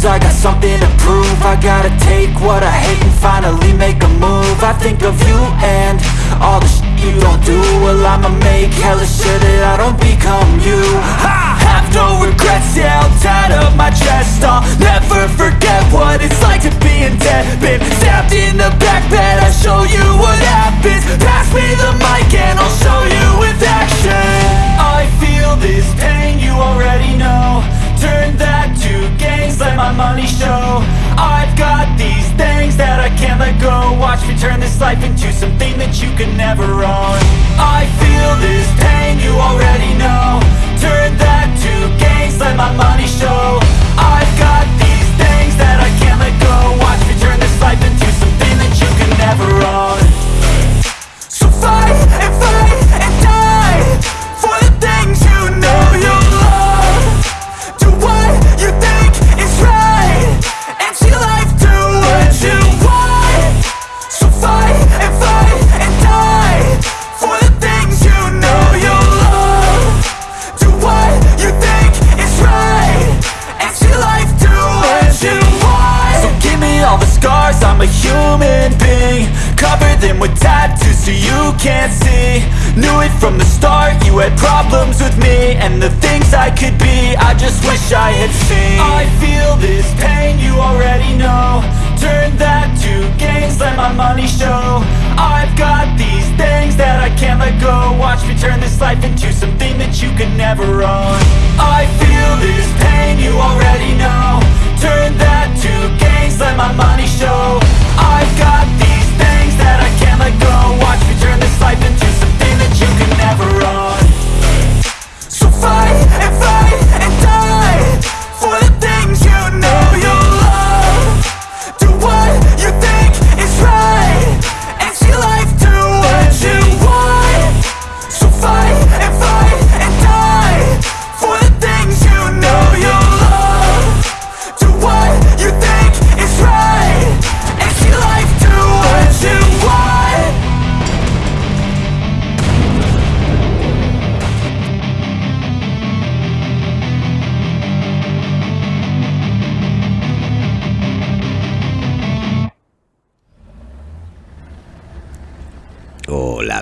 Cause I got something to prove. I gotta take what I hate and finally make a move. I think of you and all the shit you don't do. Well I'ma make hella sure that I don't become you. I have no regrets, yeah, I'll tie up my chest. I'll never forget what it's like to be in debt. Been stabbed in the back bed, I'll show you what happens. Pass me the mic and I'll show you with action. I feel this pain, you already turn this life into something that you can never own. I feel this pain, you already know. Turn that to gains, let my money And the things I could be, I just wish I had seen. I feel this pain, you already know. Turn that to gains, let my money show. I've got these things that I can't let go. Watch me turn this life into something that you can never own. I feel this pain, you already know. Turn that to gains, let my money show. I've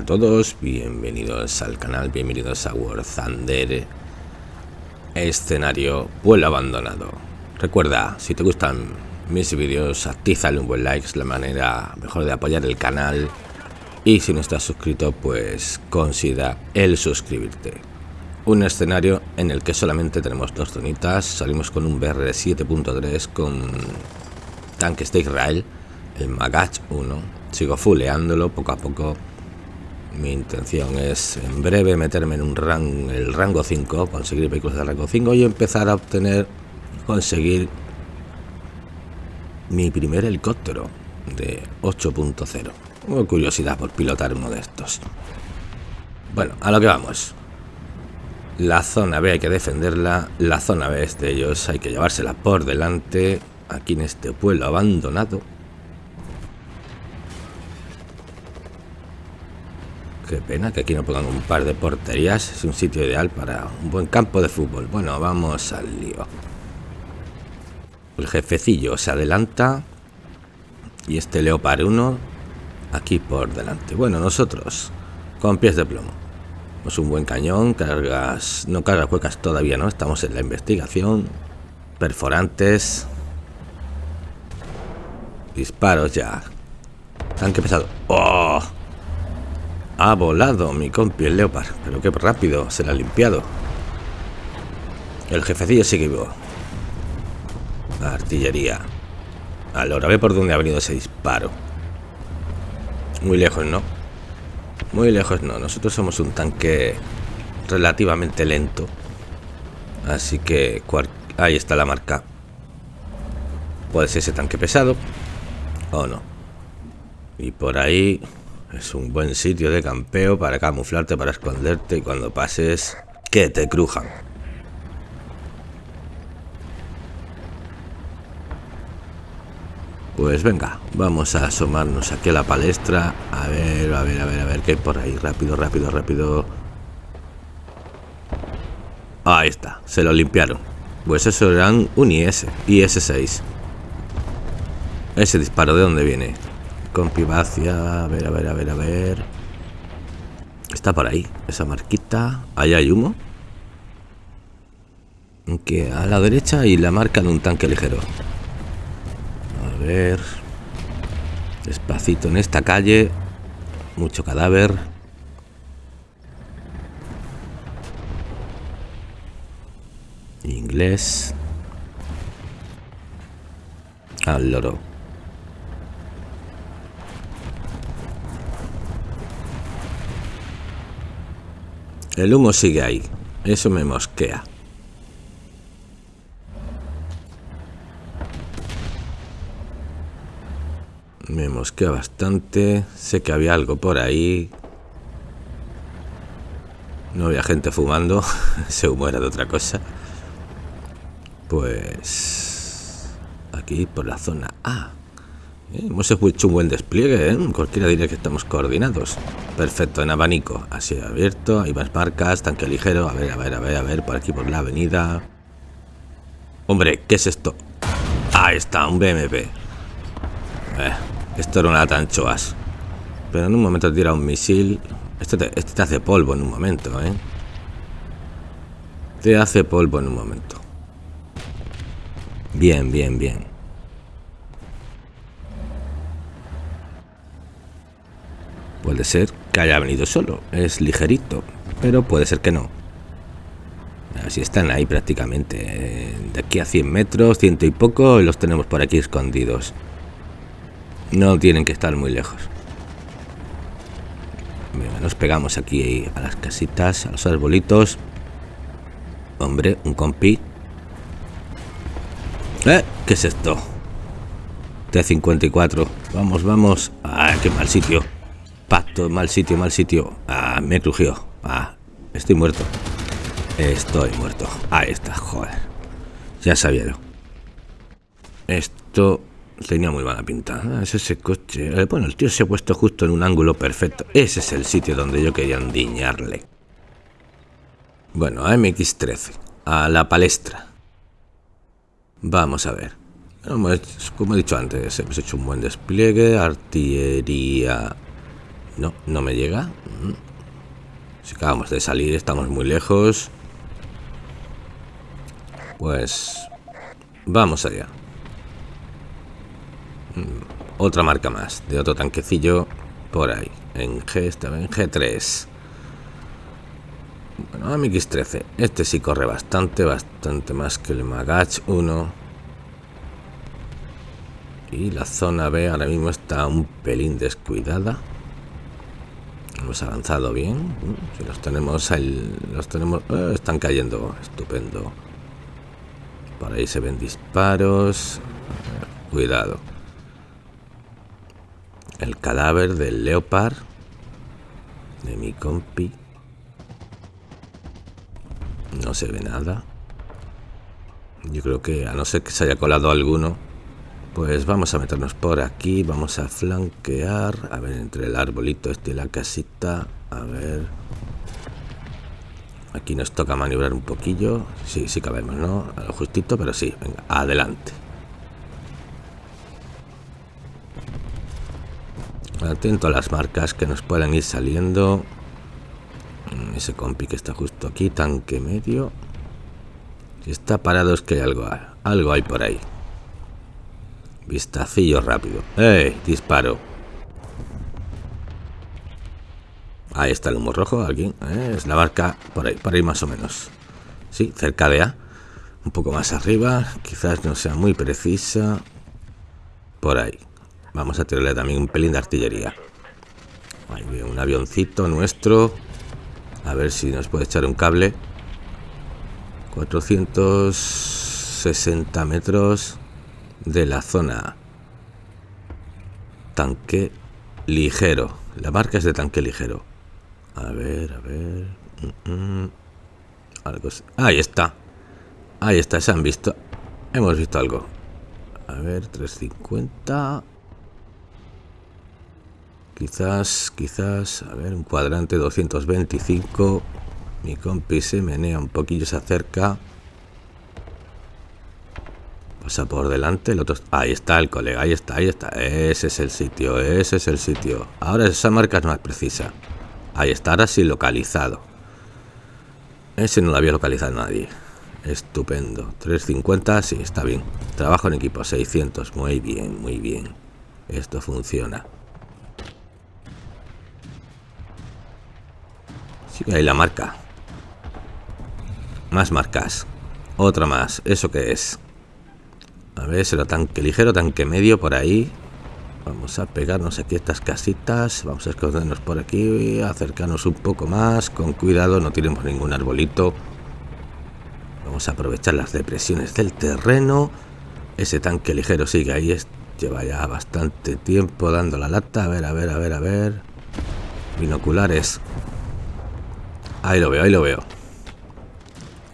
todos, bienvenidos al canal, bienvenidos a War Thunder. Escenario Pueblo Abandonado. Recuerda, si te gustan mis vídeos, actízale un buen like, es la manera mejor de apoyar el canal. Y si no estás suscrito, pues considera el suscribirte. Un escenario en el que solamente tenemos dos zonitas. Salimos con un BR 7.3 con tanques de Israel El Magach 1 Sigo fuleándolo poco a poco mi intención es en breve meterme en un rango, el rango 5, conseguir vehículos de rango 5 y empezar a obtener, conseguir mi primer helicóptero de 8.0. Tengo curiosidad por pilotar uno de estos. Bueno, a lo que vamos. La zona B hay que defenderla, la zona B es de ellos, hay que llevársela por delante, aquí en este pueblo abandonado. Qué pena que aquí no pongan un par de porterías. Es un sitio ideal para un buen campo de fútbol. Bueno, vamos al lío. El jefecillo se adelanta. Y este Leopard 1 aquí por delante. Bueno, nosotros con pies de plomo. Es un buen cañón. Cargas, no cargas huecas todavía, ¿no? Estamos en la investigación. Perforantes. Disparos ya. Tanque pesado. ¡Oh! Ha volado mi compi el Leopard, pero qué rápido, se la ha limpiado. El jefecillo sigue vivo. Artillería. Ahora ve por dónde ha venido ese disparo. Muy lejos, ¿no? Muy lejos, no. Nosotros somos un tanque relativamente lento. Así que ahí está la marca. Puede ser ese tanque pesado o no. Y por ahí es un buen sitio de campeo para camuflarte, para esconderte y cuando pases que te crujan. Pues venga, vamos a asomarnos aquí a la palestra. A ver, a ver, a ver, a ver qué hay por ahí. Rápido, rápido, rápido. Ahí está, se lo limpiaron. Pues eso eran un IS, IS-6. Ese disparo, ¿de dónde viene? Compivacia, a ver, a ver, a ver, a ver. Está por ahí, esa marquita. Ahí hay humo. Que a la derecha y la marca de un tanque ligero. A ver. Despacito en esta calle. Mucho cadáver. Inglés. Al loro. El humo sigue ahí. Eso me mosquea. Me mosquea bastante. Sé que había algo por ahí. No había gente fumando. Ese humo era de otra cosa. Pues... Aquí por la zona A. Eh, hemos hecho un buen despliegue, ¿eh? Cualquiera diría que estamos coordinados. Perfecto, en abanico. Así abierto, hay más marcas, tanque ligero. A ver, a ver, a ver, a ver, por aquí por la avenida. Hombre, ¿qué es esto? Ahí está, un BMP. Eh, esto era una tanchoas. Pero en un momento tira un misil. Este te, este te hace polvo en un momento, ¿eh? Te hace polvo en un momento. Bien, bien, bien. Puede ser que haya venido solo, es ligerito, pero puede ser que no. Así están ahí prácticamente. De aquí a 100 metros, ciento y poco, los tenemos por aquí escondidos. No tienen que estar muy lejos. nos pegamos aquí a las casitas, a los arbolitos. Hombre, un compi. ¿Eh? ¿Qué es esto? T-54. Vamos, vamos. ¡Ah, qué mal sitio! Pacto, mal sitio, mal sitio. Ah, me crujió. Ah, estoy muerto. Estoy muerto. Ahí está, joder. Ya sabía yo. Esto tenía muy mala pinta. Ah, es ese coche. Eh, bueno, el tío se ha puesto justo en un ángulo perfecto. Ese es el sitio donde yo quería endiñarle. Bueno, a MX-13. A la palestra. Vamos a ver. Como he dicho antes, hemos hecho un buen despliegue. Artillería no, no me llega. Mm. Si acabamos de salir, estamos muy lejos. Pues... Vamos allá. Mm, otra marca más, de otro tanquecillo por ahí. En G, estaba en G3. Bueno, MX-13. Este sí corre bastante, bastante más que el Magach 1. Y la zona B ahora mismo está un pelín descuidada. Hemos avanzado bien. Si los tenemos, el, los tenemos, eh, están cayendo. Estupendo. Por ahí se ven disparos. Cuidado. El cadáver del Leopard. De mi compi. No se ve nada. Yo creo que a no ser que se haya colado alguno, pues vamos a meternos por aquí, vamos a flanquear, a ver, entre el arbolito este y la casita, a ver... Aquí nos toca maniobrar un poquillo, sí, sí cabemos, ¿no? A lo justito, pero sí, venga, adelante. Atento a las marcas que nos puedan ir saliendo. Ese compi que está justo aquí, tanque medio. Si está parado es que hay algo, algo hay por ahí. Vistacillo rápido. ¡Eh! Disparo. Ahí está el humo rojo, aquí. ¿eh? Es la barca por ahí, por ahí más o menos. Sí, cerca de A. Un poco más arriba. Quizás no sea muy precisa. Por ahí. Vamos a tirarle también un pelín de artillería. Ahí un avioncito nuestro. A ver si nos puede echar un cable. 460 metros de la zona. Tanque ligero. La marca es de tanque ligero. A ver, a ver. Mm, mm. Algo Ahí está. Ahí está, se han visto. Hemos visto algo. A ver, 350. Quizás, quizás, a ver, un cuadrante 225. Mi compi se menea un poquillo, se acerca. Pasa por delante, el otro... Ahí está el colega, ahí está, ahí está. Ese es el sitio, ese es el sitio. Ahora esa marca es más precisa. Ahí está, ahora sí localizado. Ese no lo había localizado nadie. Estupendo. 350, sí, está bien. Trabajo en equipo 600. Muy bien, muy bien. Esto funciona. Sigue ahí la marca. Más marcas. Otra más. ¿Eso qué es? A ver, será tanque ligero, tanque medio por ahí. Vamos a pegarnos aquí estas casitas. Vamos a escondernos por aquí. Acercarnos un poco más. Con cuidado, no tiremos ningún arbolito. Vamos a aprovechar las depresiones del terreno. Ese tanque ligero sigue ahí. Lleva ya bastante tiempo dando la lata. A ver, a ver, a ver, a ver. Binoculares. Ahí lo veo, ahí lo veo.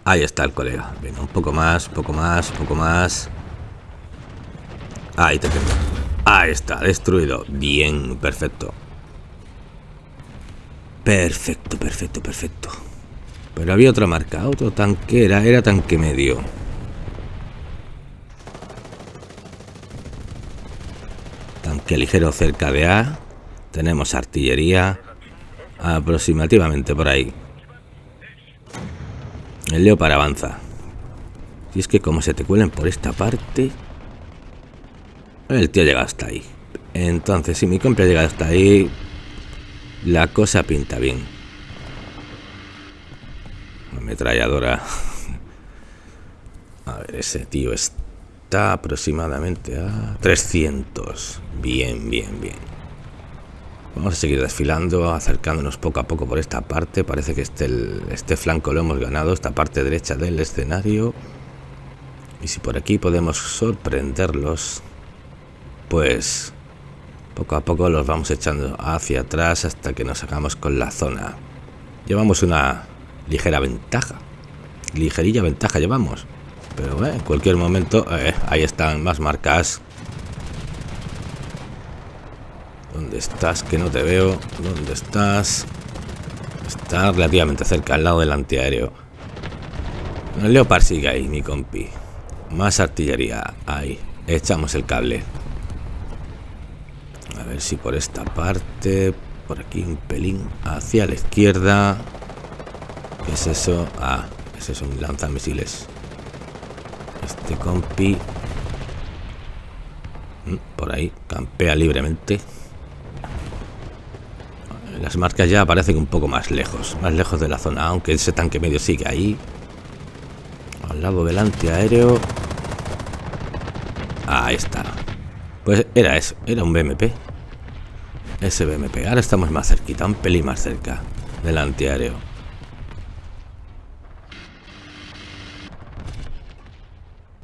Ahí está el colega. Venga, un poco más, un poco más, un poco más. Ahí te tengo. Ahí está, destruido. Bien, perfecto. Perfecto, perfecto, perfecto. Pero había otra marca, otro tanque, era, era tanque medio. Tanque ligero cerca de A. Tenemos artillería aproximativamente por ahí. El Leopard avanza. Y es que como se te cuelen por esta parte... El tío llega hasta ahí. Entonces, si mi compra llega hasta ahí... La cosa pinta bien. Ametralladora. A ver, ese tío está aproximadamente a 300. Bien, bien, bien. Vamos a seguir desfilando, acercándonos poco a poco por esta parte. Parece que este, este flanco lo hemos ganado, esta parte derecha del escenario. Y si por aquí podemos sorprenderlos, pues poco a poco los vamos echando hacia atrás hasta que nos hagamos con la zona. Llevamos una ligera ventaja. Ligerilla ventaja llevamos. Pero eh, en cualquier momento, eh, ahí están más marcas ¿Dónde estás? Que no te veo. ¿Dónde estás? Está relativamente cerca, al lado del antiaéreo. El Leopard sigue ahí, mi compi. Más artillería. Ahí. Echamos el cable. A ver si por esta parte... Por aquí un pelín hacia la izquierda. ¿Qué es eso? Ah, ese es un lanzamisiles. Este compi... Mm, por ahí, campea libremente. Las marcas ya aparecen un poco más lejos, más lejos de la zona, aunque ese tanque medio sigue ahí. Al lado del antiaéreo. Ahí está. Pues era eso, era un BMP. Ese BMP. Ahora estamos más cerquita, un pelín más cerca del antiaéreo.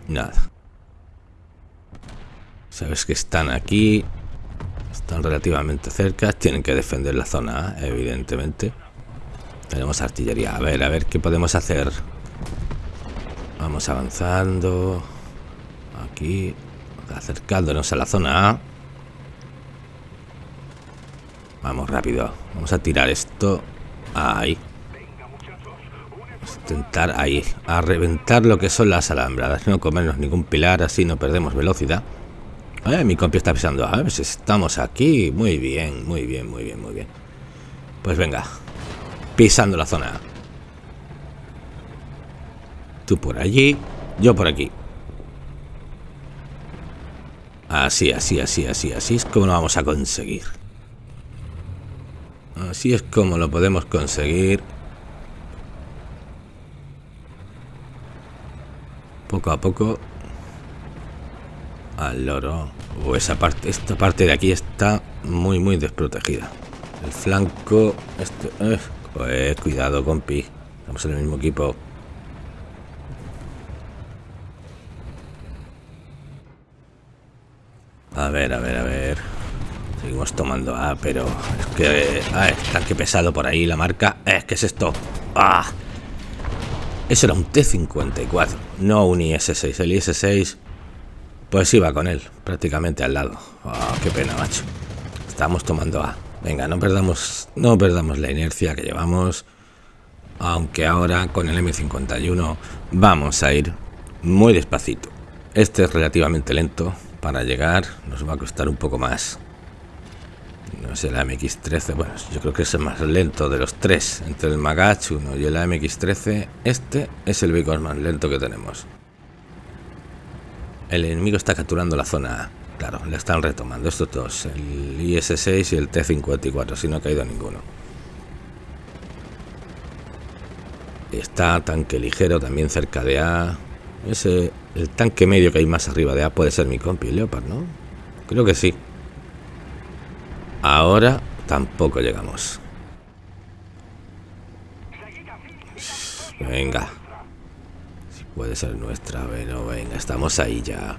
Nada. Sabes que están aquí están relativamente cerca, tienen que defender la zona, evidentemente. Tenemos artillería. A ver, a ver qué podemos hacer. Vamos avanzando. Aquí, acercándonos a la zona A. Vamos rápido. Vamos a tirar esto. Ahí. Vamos a intentar ahí. A reventar lo que son las alambradas. No comernos ningún pilar, así no perdemos velocidad. Eh, mi compi está pisando. A ver si estamos aquí. Muy bien, muy bien, muy bien, muy bien. Pues venga. Pisando la zona. Tú por allí, yo por aquí. Así, así, así, así, así es como lo vamos a conseguir. Así es como lo podemos conseguir. Poco a poco al loro. O esa parte, esta parte de aquí está muy, muy desprotegida. El flanco, este, eh, cuidado, compi. Estamos en el mismo equipo. A ver, a ver, a ver. Seguimos tomando A, pero es que... Ah, está que pesado por ahí la marca. Eh, que es esto? Ah. Eso era un T-54, no un IS-6. El IS-6 pues iba con él, prácticamente al lado. Oh, qué pena, macho. Estamos tomando A. Venga, no perdamos, no perdamos la inercia que llevamos. Aunque ahora con el M51 vamos a ir muy despacito. Este es relativamente lento. Para llegar nos va a costar un poco más. No sé, la MX-13, bueno, yo creo que es el más lento de los tres. Entre el Magach 1 y el MX-13, este es el vehículo más lento que tenemos. El enemigo está capturando la zona Claro, la están retomando estos dos, el IS-6 y el T-54, si no ha caído ninguno. Está tanque ligero también cerca de A. Ese, el tanque medio que hay más arriba de A puede ser mi compi Leopard, ¿no? Creo que sí. Ahora tampoco llegamos. Venga. Si puede ser nuestra, pero venga, estamos ahí ya.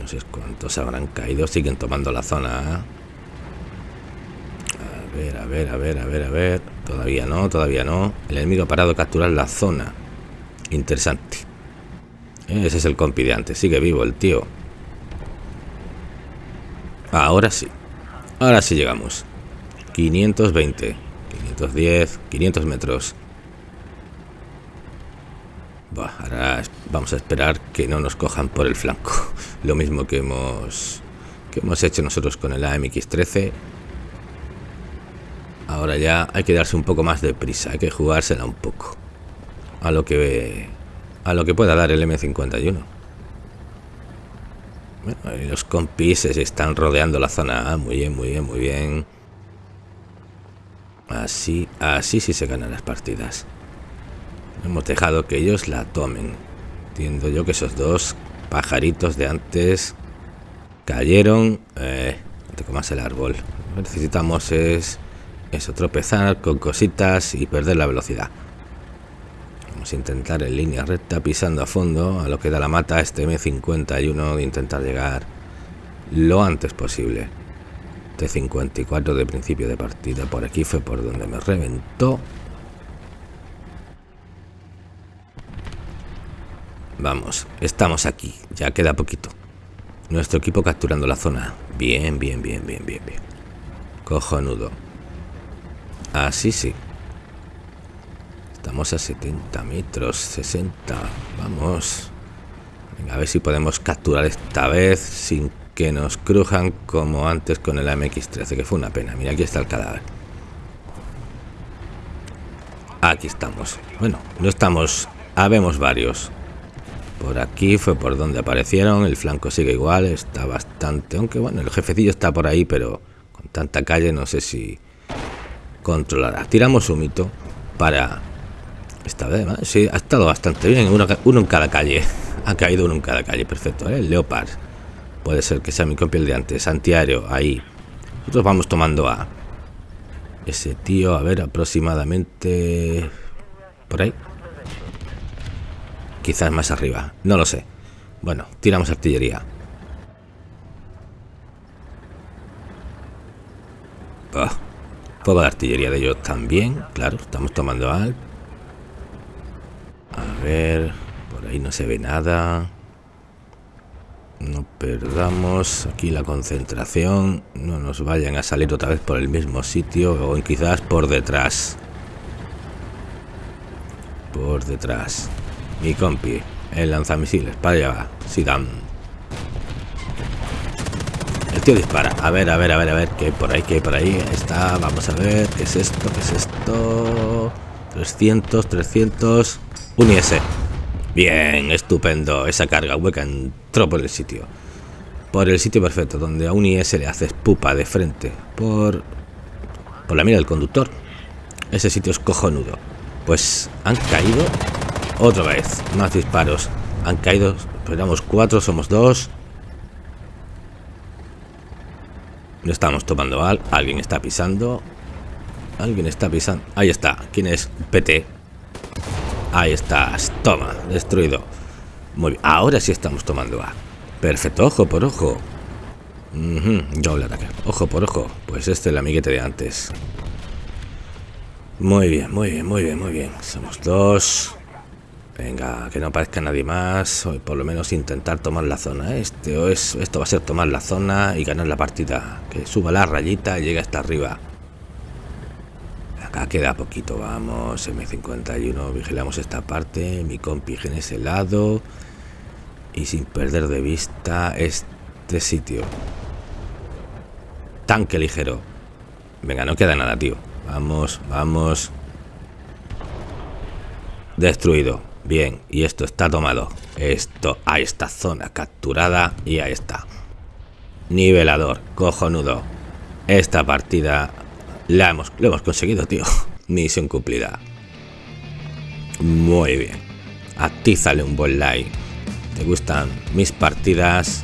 No sé cuántos habrán caído, siguen tomando la zona. A ver, a ver, a ver, a ver, a ver. Todavía no, todavía no. El enemigo ha parado a capturar la zona. Interesante. Ese es el compi. Sigue vivo el tío. Ahora sí. Ahora sí llegamos. 520, 510, 500 metros. ahora vamos a esperar que no nos cojan por el flanco. Lo mismo que hemos que hemos hecho nosotros con el AMX-13. Ahora ya hay que darse un poco más de prisa, hay que jugársela un poco. A lo que a lo que pueda dar el M51. Los compis se están rodeando la zona Muy bien, muy bien, muy bien. Así, así sí se ganan las partidas. Hemos dejado que ellos la tomen. Entiendo yo que esos dos pajaritos de antes cayeron. Eh, te comas el árbol. Lo que necesitamos es eso, tropezar con cositas y perder la velocidad. Intentar en línea recta, pisando a fondo, a lo que da la mata este M51 de intentar llegar lo antes posible. T54 de principio de partida. Por aquí fue por donde me reventó. Vamos, estamos aquí. Ya queda poquito. Nuestro equipo capturando la zona. Bien, bien, bien, bien, bien, bien. Cojonudo. Así sí. Estamos a 70 metros, 60. Vamos. Venga, a ver si podemos capturar esta vez sin que nos crujan como antes con el MX-13, que fue una pena. Mira, aquí está el cadáver. Aquí estamos. Bueno, no estamos... Habemos varios. Por aquí fue por donde aparecieron. El flanco sigue igual. Está bastante... Aunque bueno, el jefecillo está por ahí, pero con tanta calle no sé si controlará. Tiramos un mito para... Esta vez, sí, ha estado bastante bien. Uno, en cada calle. Ha caído uno en cada calle. Perfecto, ¿eh? El Leopard. Puede ser que sea mi copia el de antes. Antiaéreo, ahí. Nosotros vamos tomando a... Ese tío, a ver, aproximadamente... Por ahí. Quizás más arriba, no lo sé. Bueno, tiramos artillería. Oh, fuego de artillería de ellos también, claro, estamos tomando al. Ver, por ahí no se ve nada. No perdamos aquí la concentración. No nos vayan a salir otra vez por el mismo sitio o quizás por detrás. Por detrás. Mi compi, el lanzamisiles, para allá va, dan El tío dispara. A ver, a ver, a ver, a ver, que por ahí, que por ahí está. Vamos a ver, ¿qué es esto? ¿Qué es esto? 300, 300. Un IS. Bien, estupendo. Esa carga hueca entró por el sitio. Por el sitio perfecto, donde a un IS le haces pupa de frente. Por, por la mira del conductor. Ese sitio es cojonudo. Pues han caído otra vez, más disparos. Han caído, esperamos cuatro, somos dos. No estamos tomando al. Alguien está pisando. Alguien está pisando. Ahí está. ¿Quién es? PT. Ahí estás. Toma. Destruido. Muy bien. Ahora sí estamos tomando A. Perfecto. Ojo por ojo. Yo le ataque. Ojo por ojo. Pues este es el amiguete de antes. Muy bien, muy bien, muy bien, muy bien. Somos dos. Venga, que no aparezca nadie más. O por lo menos intentar tomar la zona. Este es, esto va a ser tomar la zona y ganar la partida. Que suba la rayita y llegue hasta arriba. Acá queda poquito, vamos. M51, vigilamos esta parte. Mi compi en ese lado. y sin perder de vista este sitio. Tanque ligero. Venga, no queda nada, tío. Vamos, vamos. Destruido. Bien, y esto está tomado. Esto, a esta zona capturada y ahí está. Nivelador, cojonudo. Esta partida la hemos, lo hemos conseguido, tío. Misión cumplida. Muy bien. Atízale un buen like. ¿Te gustan mis partidas?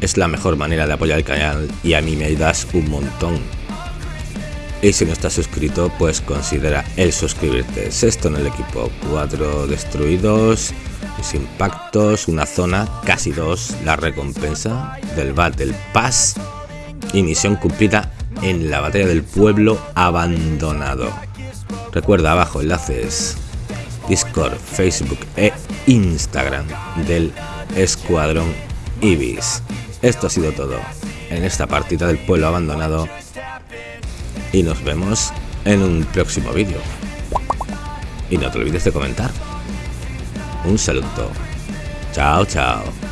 Es la mejor manera de apoyar el canal y a mí me ayudas un montón. Y si no estás suscrito, pues considera el suscribirte. Sexto en el equipo, cuatro destruidos, sin impactos, una zona, casi dos, la recompensa del Battle Pass y misión cumplida en la batalla del pueblo abandonado. Recuerda abajo enlaces Discord, Facebook e Instagram del Escuadrón Ibis. Esto ha sido todo en esta partida del pueblo abandonado y nos vemos en un próximo vídeo. Y no te olvides de comentar. Un saludo. Chao, chao.